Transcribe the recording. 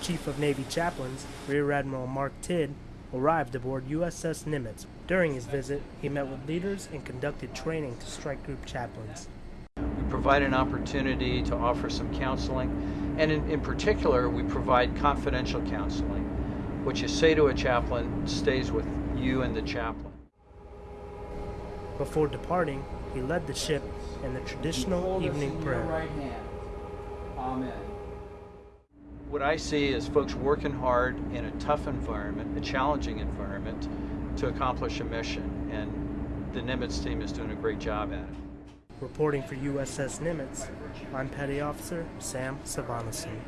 Chief of Navy Chaplains, Rear Admiral Mark Tidd, arrived aboard USS Nimitz. During his visit, he met with leaders and conducted training to strike group chaplains. We provide an opportunity to offer some counseling, and in, in particular, we provide confidential counseling. What you say to a chaplain stays with you and the chaplain. Before departing, he led the ship in the traditional evening prayer. right hand. Amen. What I see is folks working hard in a tough environment, a challenging environment, to accomplish a mission, and the Nimitz team is doing a great job at it. Reporting for USS Nimitz, I'm Petty Officer Sam Savanason.